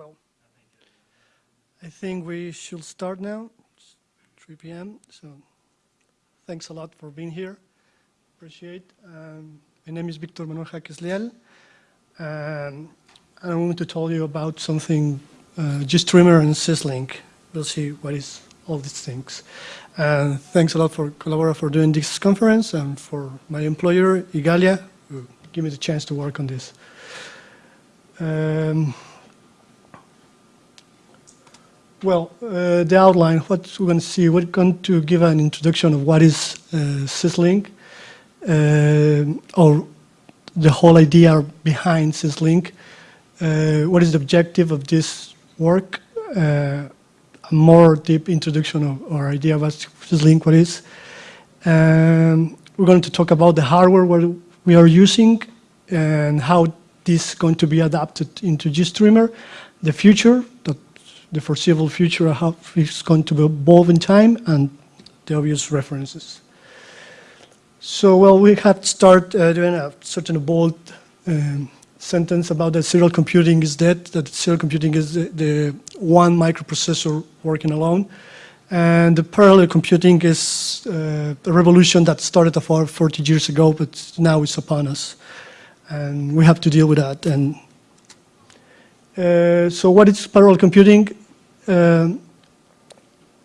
Well, I think we should start now. It's 3 p.m. So thanks a lot for being here. Appreciate. Um, my name is Victor Manuel Jáquez. Um, and I want to tell you about something, uh, GStreamer and Syslink. We'll see what is all these things. And thanks a lot for Collabora for doing this conference and for my employer, Igalia, who gave me the chance to work on this. Um, well, uh, the outline, what we're going to see, we're going to give an introduction of what is uh, Syslink, uh, or the whole idea behind Syslink, uh, what is the objective of this work, uh, a more deep introduction of our idea of what Syslink what is. Um, we're going to talk about the hardware we are using and how this is going to be adapted into GStreamer, the future, the, the foreseeable future, how it's going to evolve in time, and the obvious references. So, well, we had to start uh, doing a certain bold um, sentence about that serial computing is dead, that serial computing is the, the, one microprocessor working alone. And the parallel computing is uh, a revolution that started about 40 years ago, but now it's upon us. And we have to deal with that. And so what is parallel computing? Uh,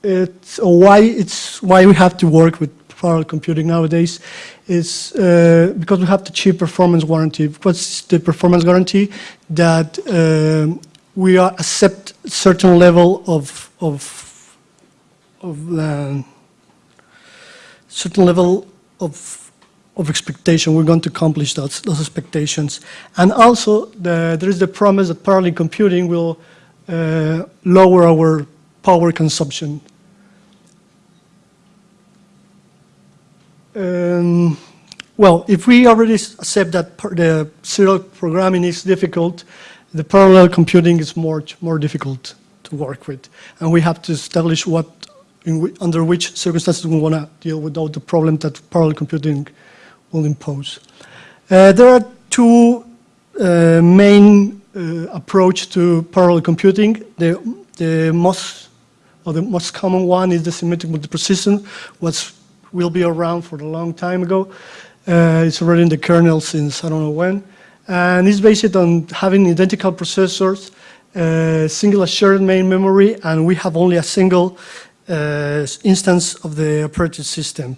it's why it's why we have to work with parallel computing nowadays is uh, because we have the cheap performance warranty. What's the performance guarantee? That uh, we accept certain level of of of uh, certain level of of expectation. We're going to accomplish those, those expectations. And also, the, there is the promise that parallel computing will uh, lower our power consumption. Um, well, if we already accept that the serial programming is difficult, the parallel computing is more, more difficult to work with. And we have to establish what, under which circumstances we want to deal with all the problem that parallel computing will impose. Uh, there are two uh, main uh, approach to parallel computing. The, the most, or the most common one is the symmetric multiprocessing, which will be around for a long time ago. Uh, it's already in the kernel since I don't know when. And it's based on having identical processors, uh, single shared main memory, and we have only a single uh, instance of the operating system.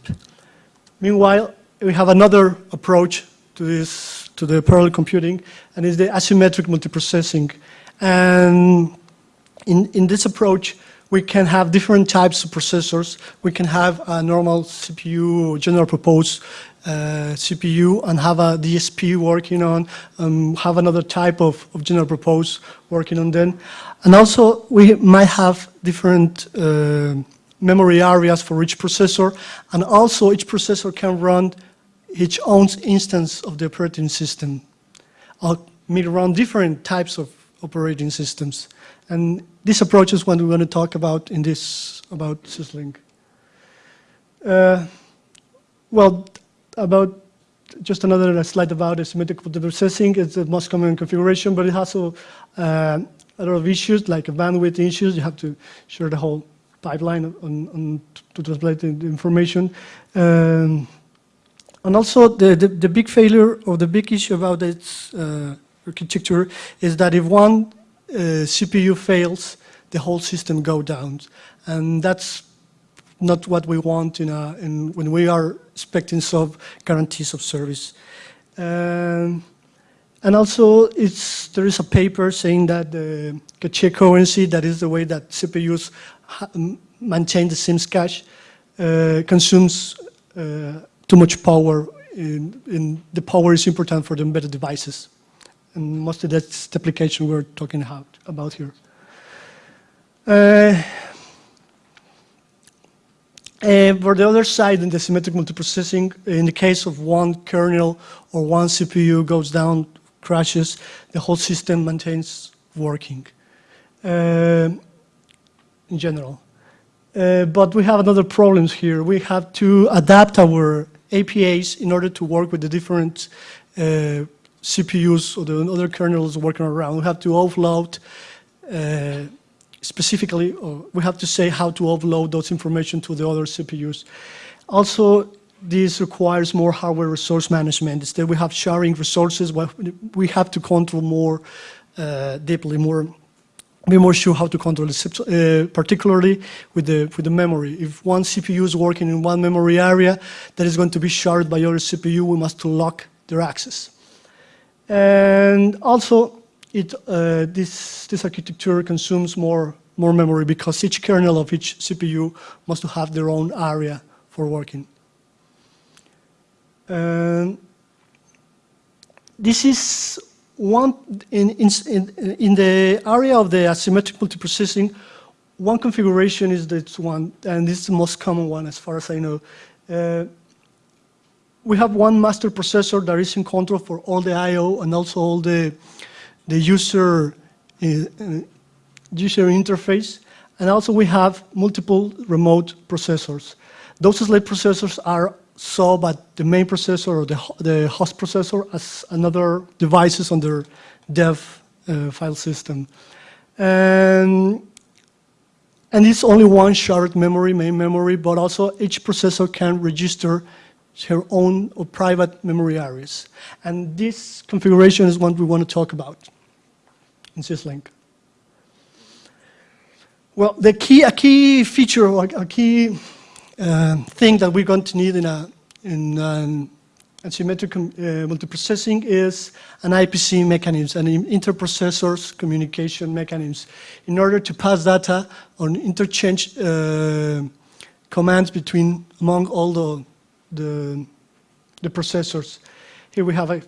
Meanwhile, we have another approach to this, to the parallel computing, and it's the asymmetric multiprocessing. And in, in this approach, we can have different types of processors. We can have a normal CPU, general purpose uh, CPU, and have a DSP working on, um, have another type of, of general purpose working on them. And also, we might have different uh, memory areas for each processor, and also each processor can run its own instance of the operating system. I'll meet around different types of operating systems. And this approach is what we're going to talk about in this, about Syslink. Uh, well, about just another slide about asymmetric processing. It's the most common configuration, but it has uh, a lot of issues, like bandwidth issues. You have to share the whole pipeline on, on to translate the information. Um, and also the, the, the, big failure or the big issue about its uh, architecture is that if one uh, CPU fails, the whole system go down. And that's not what we want in, a, in when we are expecting some guarantees of service. Um, and also, there is a paper saying that the cache coherency, that is the way that CPUs maintain the SIMS cache, uh, consumes uh, too much power. In, in, the power is important for the embedded devices. And most of that's the application we're talking about, here. Uh, and for the other side, in the symmetric multiprocessing, in the case of one kernel or one CPU goes down, crashes, the whole system maintains working uh, in general. Uh, but we have another problems here. We have to adapt our APIs in order to work with the different uh, CPUs or the other kernels working around. We have to offload uh, specifically, uh, we have to say how to offload those information to the other CPUs. Also, this requires more hardware resource management. Instead, we have sharing resources, we have to control more uh, deeply, more be more sure how to control it, uh, particularly with the, with the memory. If one CPU is working in one memory area that is going to be shared by other CPU, we must lock their access. And also, it, uh, this, this architecture consumes more, more memory because each kernel of each CPU must have their own area for working. Um, this is one, in, in, in the area of the asymmetric multiprocessing, one configuration is this one, and this is the most common one as far as I know. Uh, we have one master processor that is in control for all the I.O. and also all the, the user, uh, user interface. And also we have multiple remote processors. Those slave processors are saw but the main processor or the, the host processor as another devices on their dev uh, file system. And, and it's only one shared memory, main memory, but also each processor can register her own or private memory areas. And this configuration is what we want to talk about in syslink. Well, the key, a key feature, a key uh, thing that we're going to need in, a, in an asymmetric uh, multiprocessing is an IPC mechanism, an interprocessors communication mechanism, in order to pass data or interchange uh, commands between among all the, the, the processors. Here we have a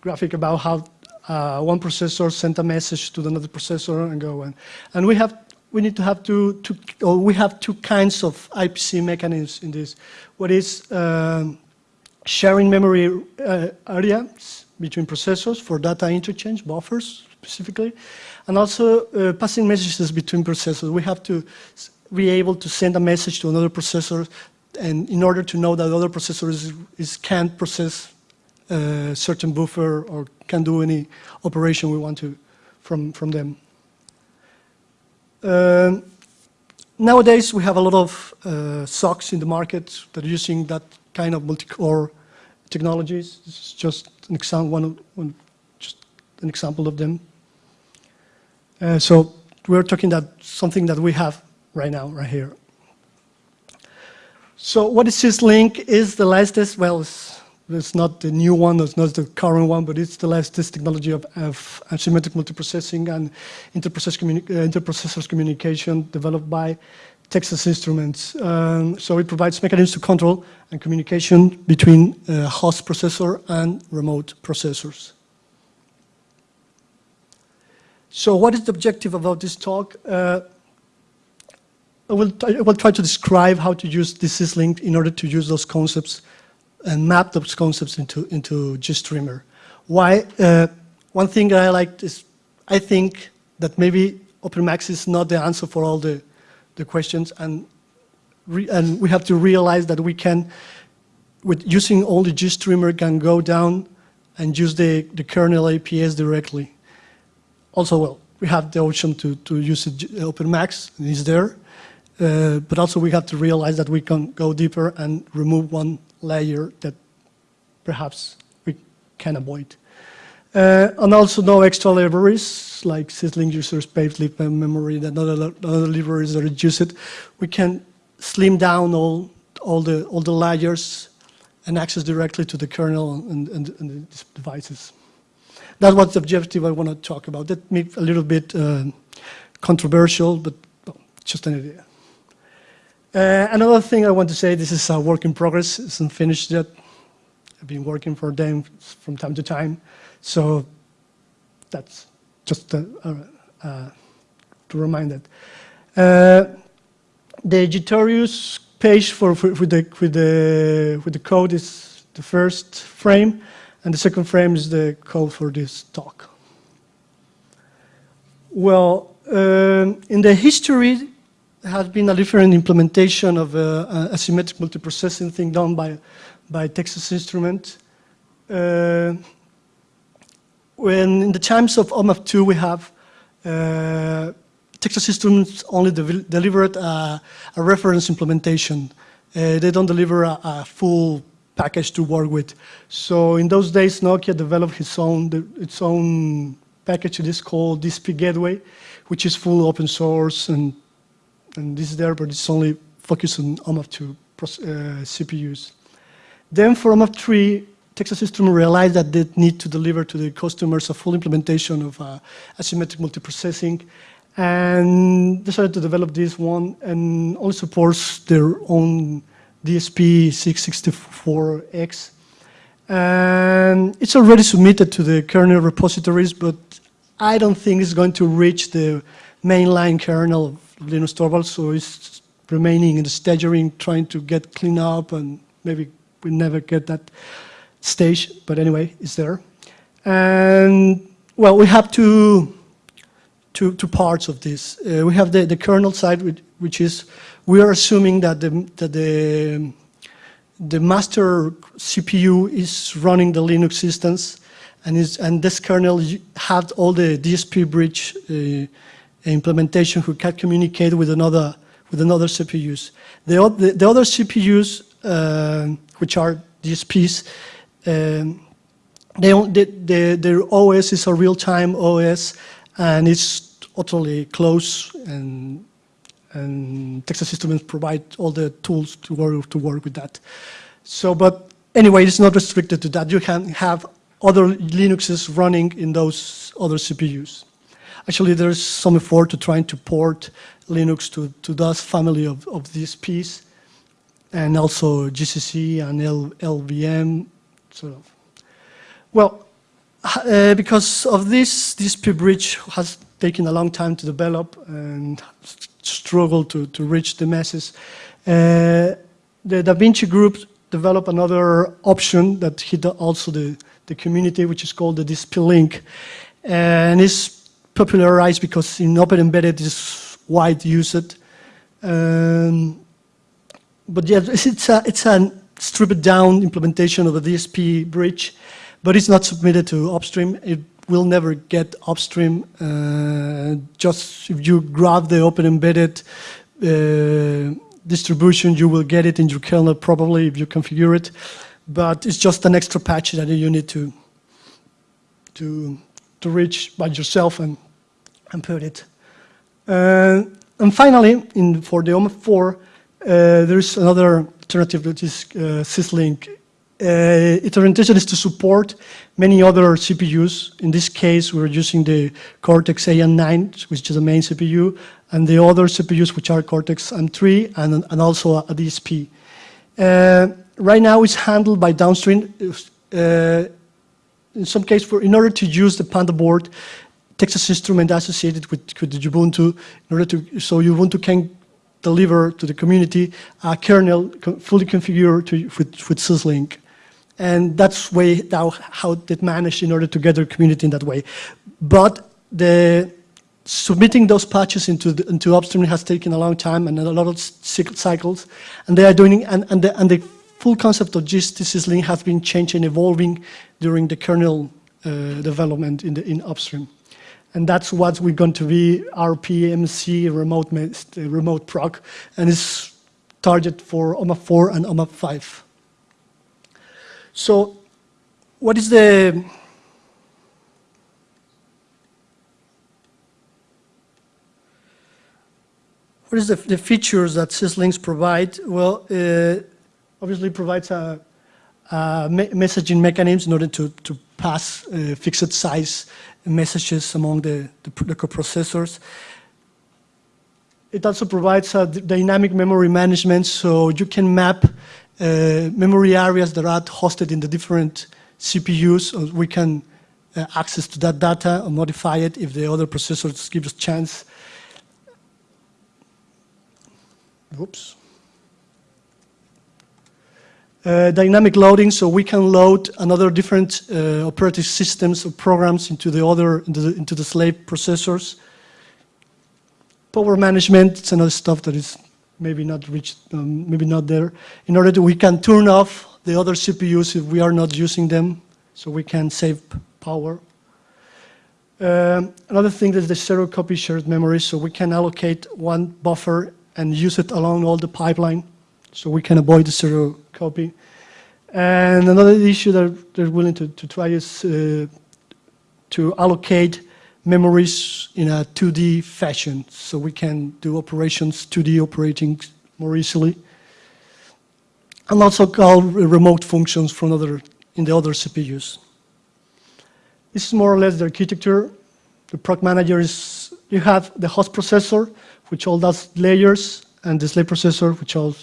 graphic about how uh, one processor sent a message to another processor and go on. And we have we need to have two, two or we have two kinds of IPC mechanisms in this. What is um, sharing memory uh, areas between processors for data interchange, buffers specifically, and also uh, passing messages between processors. We have to be able to send a message to another processor and in order to know that the other processor is, is can't process a uh, certain buffer or can do any operation we want to from, from them. Um, nowadays, we have a lot of uh, SOCs in the market that are using that kind of multi-core technologies. This is just an example, one, one, just an example of them. Uh, so we're talking that something that we have right now, right here. So what is syslink? Is the latest, well, it's not the new one, it's not the current one, but it's the latest technology of, of asymmetric multiprocessing and interprocess communi uh, interprocessors communication developed by Texas Instruments. Um, so it provides mechanisms to control and communication between uh, host processor and remote processors. So what is the objective about this talk? Uh, I, will I will try to describe how to use this syslink in order to use those concepts and map those concepts into, into GStreamer. Why? Uh, one thing that I like is, I think that maybe OpenMax is not the answer for all the, the questions, and, and we have to realize that we can, with using only GStreamer, can go down and use the, the kernel APIs directly. Also, well, we have the option to, to use OpenMax, it's there, uh, but also we have to realize that we can go deeper and remove one layer that perhaps we can avoid. Uh, and also no extra libraries like syslink user space, lib memory, and other, other libraries that reduce it. We can slim down all, all, the, all the layers and access directly to the kernel and, and, and the devices. That's what the objective I want to talk about. That may be a little bit uh, controversial, but just an idea. Uh, another thing I want to say, this is a work in progress, it's not finished yet. I've been working for them from time to time, so that's just uh, uh, to remind that. Uh, the Gitorious page for, for, for, the, with, the, with the code is the first frame, and the second frame is the code for this talk. Well, um, in the history, has been a different implementation of a asymmetric multiprocessing thing done by, by Texas Instrument. Uh, when in the times of OMAP2 we have uh, Texas Instruments only de delivered a, a, reference implementation. Uh, they don't deliver a, a, full package to work with. So in those days, Nokia developed its own, the, its own package. It is called DSP Gateway, which is full open source, and, and this is there, but it's only focused on OMAP2 uh, CPUs. Then for OMAP 3, Texas Systems realized that they need to deliver to the customers a full implementation of uh, asymmetric multiprocessing and decided to develop this one and only supports their own DSP 664X. And it's already submitted to the kernel repositories, but I don't think it's going to reach the mainline kernel Linus Torvalds, so it's remaining in the staging, trying to get cleaned up, and maybe we never get that stage, but anyway, it's there. And, well, we have two, two, two parts of this. Uh, we have the, the kernel side, which, which, is, we are assuming that the, that the, the master CPU is running the Linux instance, and, is, and this kernel had all the DSP bridge uh, implementation who can communicate with another with another CPUs. The, the, the other CPUs, uh, which are DSPs, um, they, they, their OS is a real-time OS, and it's totally close, and, and Texas Systems provide all the tools to work, to work with that. So, but anyway, it's not restricted to that. You can have other Linuxes running in those other CPUs. Actually, there's some effort to trying to port Linux to, to those family of, of this piece, and also GCC and L, LVM, sort of. Well, uh, because of this, this bridge has taken a long time to develop and struggled to, to reach the masses. Uh, the Da Vinci group developed another option that hit also the, the community, which is called the DSP link. And it's popularized because in Open Embedded is wide used. Um, but yeah, it's a, it's a stripped down implementation of a DSP bridge, but it's not submitted to upstream. It will never get upstream. Uh, just if you grab the open embedded uh, distribution, you will get it in your kernel probably if you configure it. But it's just an extra patch that you need to to to reach by yourself and and put it. Uh, and finally, in for the OMAP 4, uh, there's another alternative, which is uh, syslink. Uh, its orientation is to support many other CPUs. In this case, we're using the Cortex AM9, which is the main CPU, and the other CPUs, which are Cortex M3 and, and also a DSP. Right now, it's handled by downstream. In some case, for, in order to use the Panda board, Texas Instrument associated with, with Ubuntu, in order to, so Ubuntu can deliver to the community a kernel fully configured to, with, with syslink. And that's way how, how they managed in order to get their community in that way. But the submitting those patches into, the, into upstream has taken a long time and a lot of cycles. And they are doing, and, and, the, and the full concept of GST syslink has been changing, evolving during the kernel uh, development in, the, in upstream. And that's what we're going to be RPMC remote, remote proc, and it's target for OMAP 4 and OMAP 5. So what is the what is the, the features that syslinks provide? Well, uh, obviously provides a, a me messaging mechanism in order to, to pass uh, fixed size messages among the, the, the coprocessors. It also provides a dynamic memory management, so you can map uh, memory areas that are hosted in the different CPUs. we can uh, access to that data or modify it if the other processors give us chance. Oops. Uh, dynamic loading, so we can load another different uh, operating systems or programs into the other, into the, into the slave processors. Power management, it's another stuff that is maybe not reached, um, maybe not there. In order to, we can turn off the other CPUs if we are not using them, so we can save power. Um, another thing is the zero copy shared memory, so we can allocate one buffer and use it along all the pipeline, so we can avoid the zero copy. And another issue that they're willing to, to try is uh, to allocate memories in a 2D fashion, so we can do operations, 2D operating more easily. And also call remote functions from other, in the other CPUs. This is more or less the architecture. The proc manager is, you have the host processor, which all does layers, and the slave processor, which all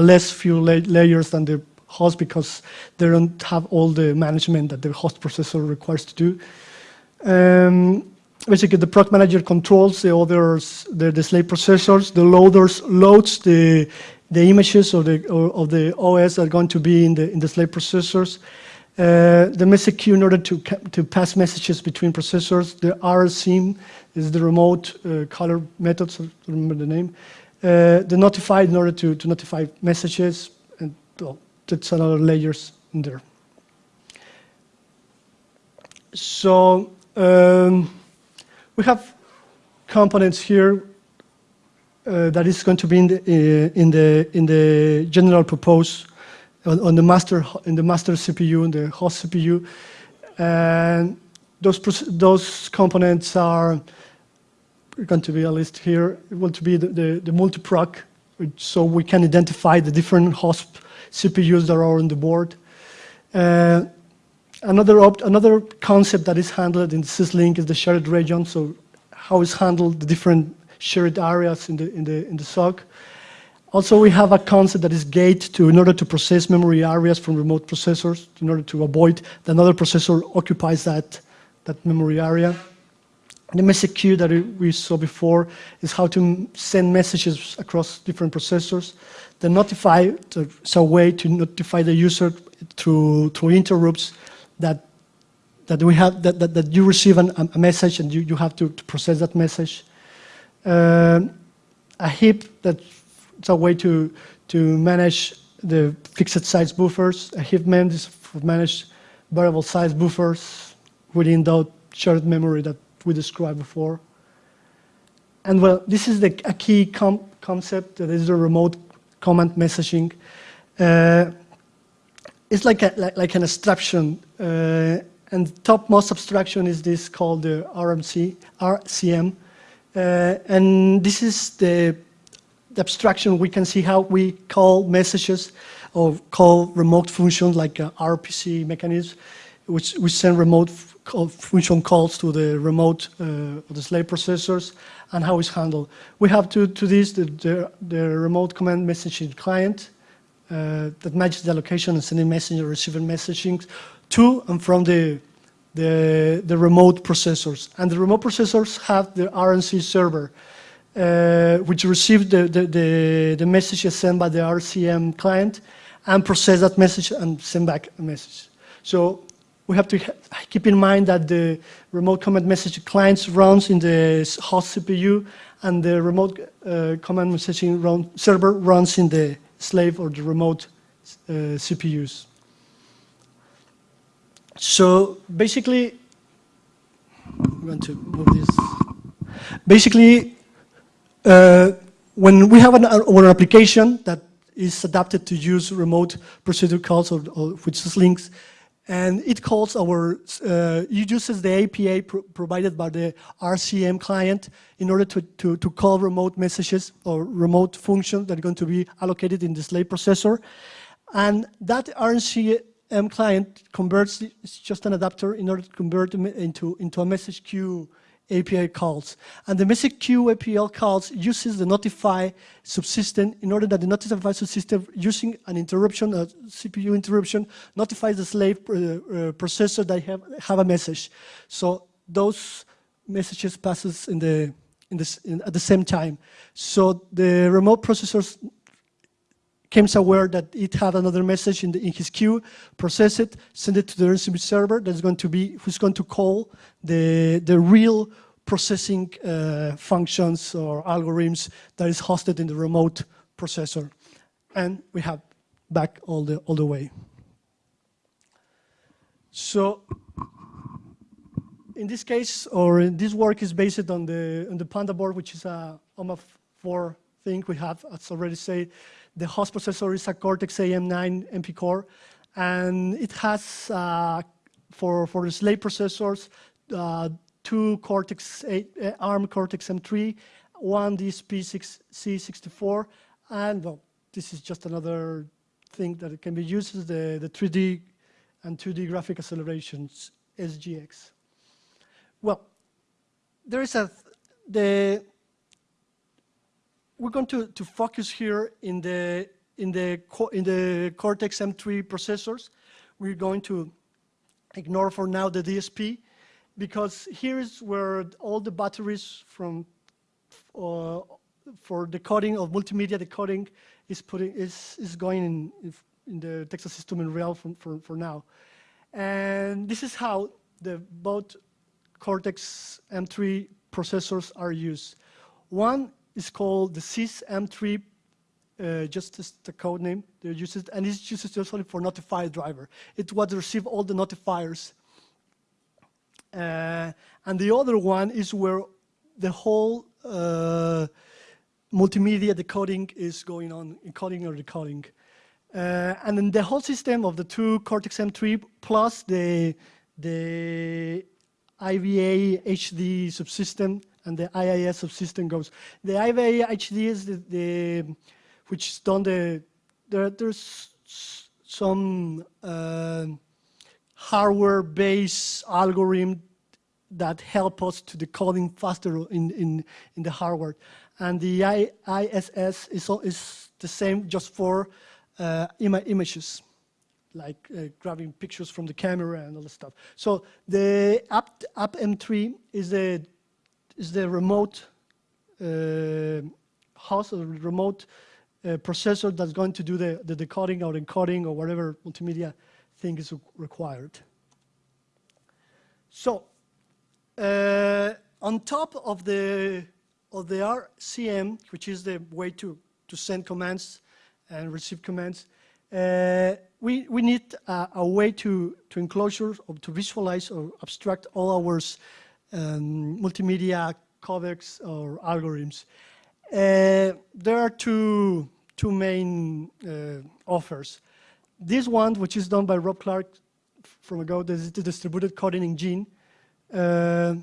less few la layers than the host because they don't have all the management that the host processor requires to do. Um, basically, the proc manager controls the others, the, the slave processors. The loaders loads the the images of the of the OS are going to be in the in the slave processors. Uh, the message queue in order to, to pass messages between processors. The RCM is the remote uh, caller method, so remember the name. Uh, the notify in order to, to notify messages, and well, that's another layers in there. So um, we have components here uh, that is going to be in the, uh, in the, in the general purpose on, on, the master in the master CPU and the host CPU, and those those components are going to be a list here. It will to be the, the, the multiproc, so we can identify the different host CPUs that are on the board. Uh, another another concept that is handled in syslink is the shared region. So how is handled the different shared areas in the in the in the SOC. Also, we have a concept that is gate to, in order to process memory areas from remote processors, in order to avoid that another processor occupies that, that memory area. The message queue that we saw before is how to send messages across different processors. The notify is a way to notify the user through, through interrupts that, that, we have, that, that, that you receive an, a message and you, you have to, to process that message. Uh, a heap that's a way to, to manage the fixed size buffers. A heap mem is for manage variable size buffers within that shared memory that we described before. And well, this is the, a key concept that is the remote command messaging. Uh, it's like, a, like, like, an abstraction. Uh, and the topmost abstraction is this called the RMC, RCM. Uh, and this is the the abstraction, we can see how we call messages or call remote functions like RPC mechanism, which we send remote function calls to the remote uh, the slave processors and how it's handled. We have to, to this the, the, the remote command messaging client uh, that matches the location and sending message or receiving messaging to and from the, the, the remote processors. And the remote processors have the RCM server uh, which receives the, the, the, the messages sent by the RCM client and process that message and send back a message. So we have to keep in mind that the remote command message clients runs in the host CPU and the remote uh, command messaging run, server runs in the slave or the remote uh, CPUs. So basically, I'm going to move this. Basically, uh, when we have an, an, application that is adapted to use remote procedure calls or, or which is links, and it calls our, uh, it uses the pro provided by the RCM client in order to, to, to call remote messages or remote functions that are going to be allocated in the slave processor. And that RCM client converts, it's just an adapter in order to convert into, into a message queue API calls. And the message queue API calls uses the notify subsystem in order that the notify subsystem using an interruption, a CPU interruption, notifies the slave uh, uh, processor that have, have a message. So those messages passes in the, in the, in, at the same time. So the remote processors becomes aware that it had another message in, the, in his queue, process it, send it to the RCM server that's going to be, who's going to call the, the real processing uh, functions or algorithms that is hosted in the remote processor. And we have back all the, all the way. So in this case, or in this work is based on the, on the Panda board, which is a OMAP 4 thing we have, as already said. The host processor is a Cortex-AM9 MP core, and it has, uh, for, for the slave processors, uh, two Cortex, uh, ARM Cortex-M3, one DSP-C64, and well, this is just another thing that can be used as the, the 3D and 2D graphic accelerations, SGX. Well, there is a, the, we're going to, to focus here in the, in the, in the Cortex-M3 processors. We're going to ignore for now the DSP because here is where all the batteries from uh, for decoding of multimedia decoding is putting is is going in, in the Texas system in real for, for, for now. And this is how the both Cortex M3 processors are used. One is called the Sys M3, uh, just the code name they use it, and it's used only for notifier driver. It would receive all the notifiers. Uh, and the other one is where the whole uh, multimedia decoding is going on, encoding or decoding. Uh, and then the whole system of the two Cortex-M3 plus the, the IVA HD subsystem and the IIS subsystem goes. The IVA HD is the, the which is done the, there, there's some uh, hardware-based algorithm that help us to decoding faster in, in, in the hardware. And the ISS is, is the same just for uh, Im images, like uh, grabbing pictures from the camera and all this stuff. So the app, app M3 is the, is the remote uh, host or remote uh, processor that's going to do the, the decoding or encoding or whatever multimedia thing is required. So uh, on top of the of the RCM, which is the way to to send commands and receive commands, uh, we we need a, a, way to to enclosure or to visualize or abstract all our um, multimedia codecs or algorithms. Uh, there are two two main uh, offers. This one, which is done by Rob Clark from ago, this is the distributed coding engine uh,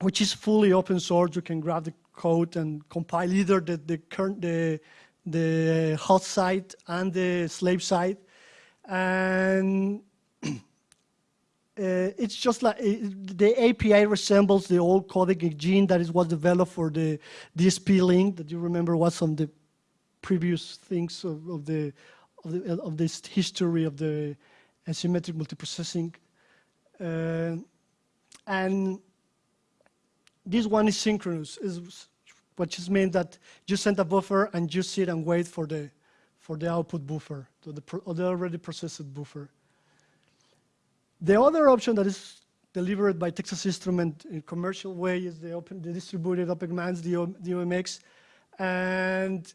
which is fully open source. You can grab the code and compile either the, the current the the host side and the slave side, and uh, it's just like it, the API resembles the old codec engine that is was developed for the DSP link that you remember was on the previous things of, of the of, the, of this history of the asymmetric multiprocessing. Uh, and this one is synchronous, is which just means that you send a buffer and you sit and wait for the for the output buffer, to the, the already processed buffer. The other option that is delivered by Texas Instrument in commercial way is the open, the distributed OpenMax, the, OMX, and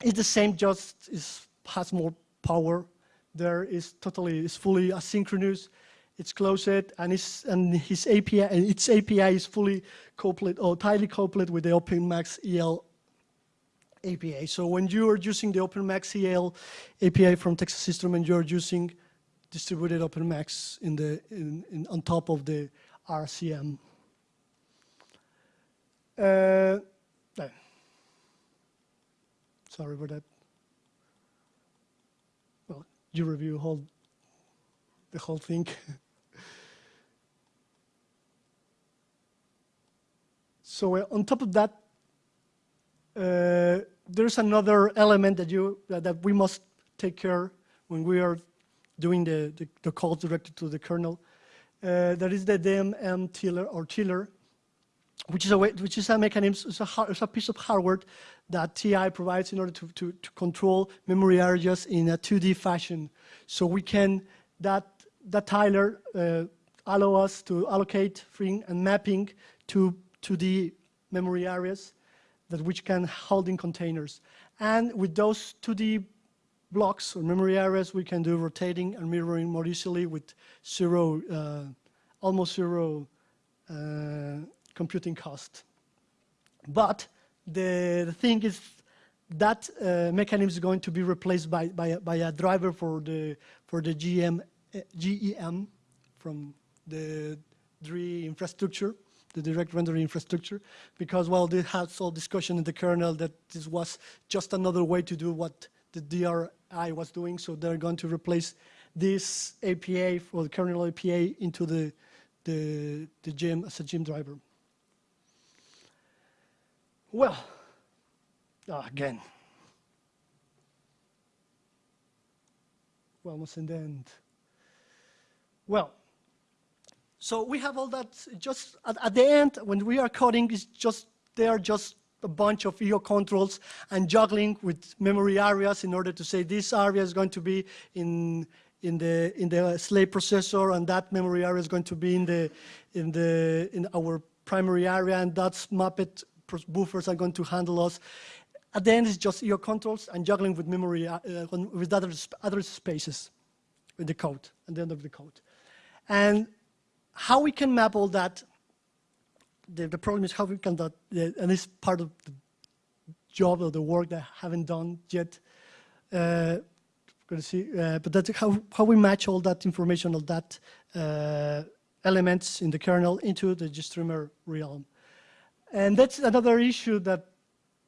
it's the same, just is, has more power. There is totally, is fully asynchronous it's closed and, it's, and his API its API is fully coupled or tightly coupled with the OpenMax IL API. So when you are using the OpenMax IL API from Texas Instruments, you're using distributed OpenMax in the in, in, on top of the RCM. Uh, sorry for that. Well, you review the whole thing. so uh, on top of that, uh, there's another element that you that we must take care when we are doing the, the, the calls directed to the kernel. Uh, that is the DMM tiller or tiller, which is a way, which is a mechanism, it's a, it's a piece of hardware that TI provides in order to, to, to control memory areas in a 2D fashion. So we can, that that tiler uh, allow us to allocate freeing and mapping to, to the memory areas that which can hold in containers. And with those 2D blocks or memory areas, we can do rotating and mirroring more easily with zero uh, almost zero uh, computing cost. But the, the thing is that uh, mechanism is going to be replaced by, by, a, by a driver for the, for the GM, GEM from the DRI infrastructure, the direct rendering infrastructure, because, well, they had some discussion in the kernel that this was just another way to do what the DRI was doing, so they're going to replace this APA for the kernel APA into the, the, the GEM as a GEM driver. Well, oh, again, we're almost in the end. Well, so we have all that just at, at, the end when we are coding is just they are just a bunch of IO controls and juggling with memory areas in order to say this area is going to be in in the in the slave processor and that memory area is going to be in the in the in our primary area and that's mapped buffers are going to handle us. At the end, it's just IO controls and juggling with memory, uh, with other, other spaces in the code, at the end of the code. And how we can map all that, the, the problem is how we can, that, and this part of the job or the work that I haven't done yet. Uh, going to see, uh, but that's how, how we match all that information, all that uh, elements in the kernel into the GStreamer realm. And that's another issue that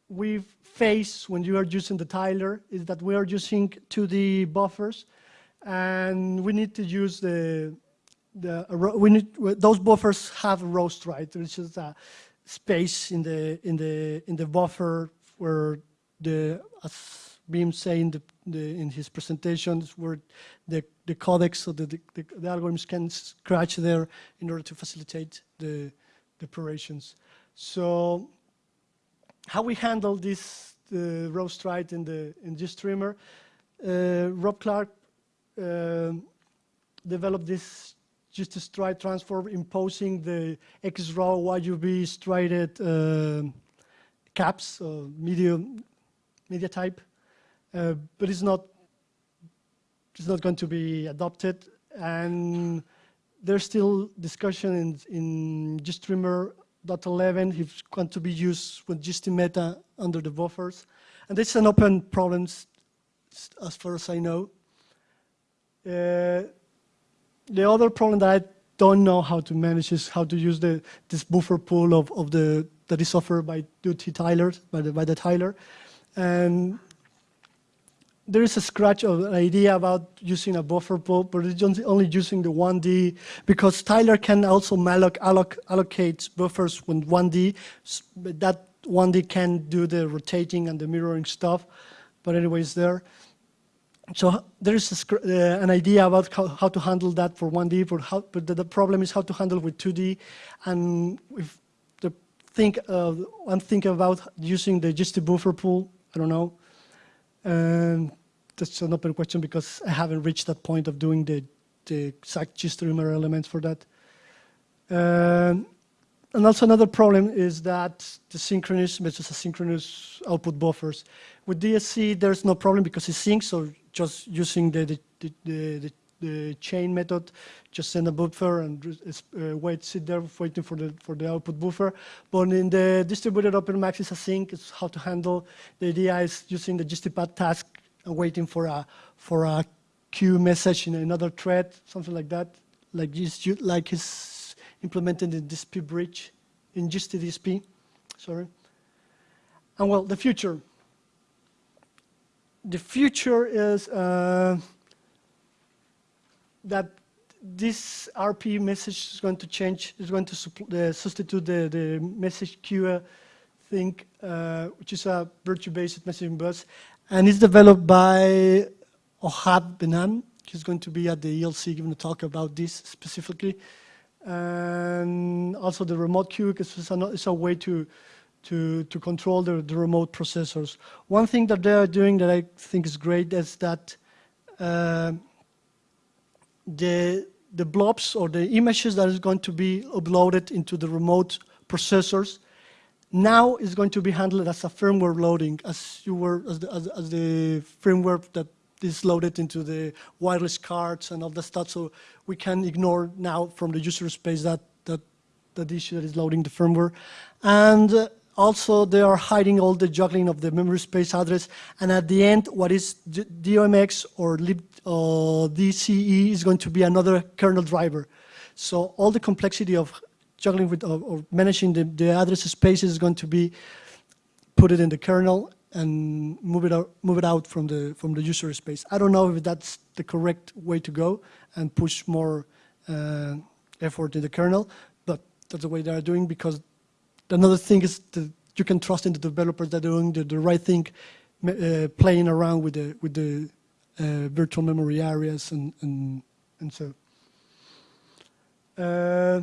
we face when you are using the tiler, is that we are using 2D buffers, and we need to use the, the we need, those buffers have a roast, right? There's just a space in the, in the, in the buffer where the, as Beam saying the, the, in his presentations, where the, the codecs, so the, the, the algorithms can scratch there in order to facilitate the, the operations. So how we handle this uh, roast right in the in GStreamer, uh, Rob Clark uh, developed this just a stride transform imposing the XRAW YUV strided uh, caps or medium media type, uh, but it's not it's not going to be adopted and there's still discussion in, in GStreamer .11 is going to be used with GSTMeta under the buffers. And this is an open problem as far as I know. Uh, the other problem that I don't know how to manage is how to use the this buffer pool of, of the that is offered by Duty tiler, by the, by the tiler. And there is a scratch of an idea about using a buffer pool, but it's only using the 1D because tiler can also malloc, alloc, allocate buffers with 1D. But that 1D can do the rotating and the mirroring stuff, but anyways there. So there is a, uh, an idea about how, how, to handle that for 1D, for how, but the, the, problem is how to handle with 2D. And if the think, uh, I'm about using the GST buffer pool, I don't know, um, that's an open question because I haven't reached that point of doing the, the exact GStreamer elements for that. Um, and also another problem is that the synchronous versus asynchronous output buffers. With DSC, there's no problem because it syncs, so just using the, the, the, the, the chain method, just send a buffer and uh, wait, sit there waiting for the, for the output buffer. But in the distributed OpenMax is async, it's how to handle. The idea is using the GSTPad task and waiting for a, for a queue message in another thread, something like that, like this, like is implemented in DSP bridge, in GST-DSP, sorry. And well, the future. The future is uh, that this RP message is going to change, is going to uh, substitute the, the message queue thing, uh, which is a virtio-based messaging bus, and it's developed by Ohad Ben-Cohen. He's going to be at the ELC giving a talk about this specifically. And also the remote queue is a way to, to, to control the, the remote processors. One thing that they're doing that I think is great is that uh, the, the blobs or the images that is going to be uploaded into the remote processors now is going to be handled as a firmware loading, as you were, as the, as, as the firmware that is loaded into the wireless cards and all that stuff. So we can ignore now from the user space that, that, that issue that is loading the firmware. And uh, also they are hiding all the juggling of the memory space address. And at the end, what is DOMX or lib, uh, DCE is going to be another kernel driver. So all the complexity of juggling with or, or managing the, the address space is going to be put it in the kernel and move it out, move it out from the from the user space. I don't know if that's the correct way to go and push more uh, effort in the kernel, but that's the way they are doing because another thing is that you can trust in the developers that are doing the, the right thing, uh, playing around with the with the uh, virtual memory areas and and and so. Uh,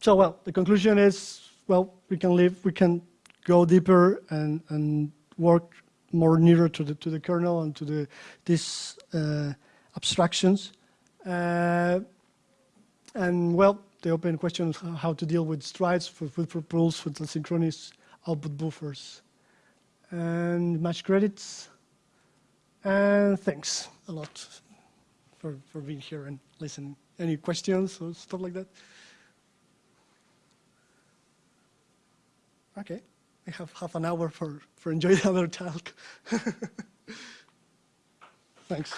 so well, the conclusion is well, we can live, we can go deeper and, and work more nearer to the to the kernel and to the these uh, abstractions. Uh, and well, the open question how to deal with strides with, with rules with asynchronous output buffers. And match credits. And thanks a lot for, for being here and listening. Any questions or stuff like that? Okay, we have half an hour for, for enjoying the other talk. Thanks.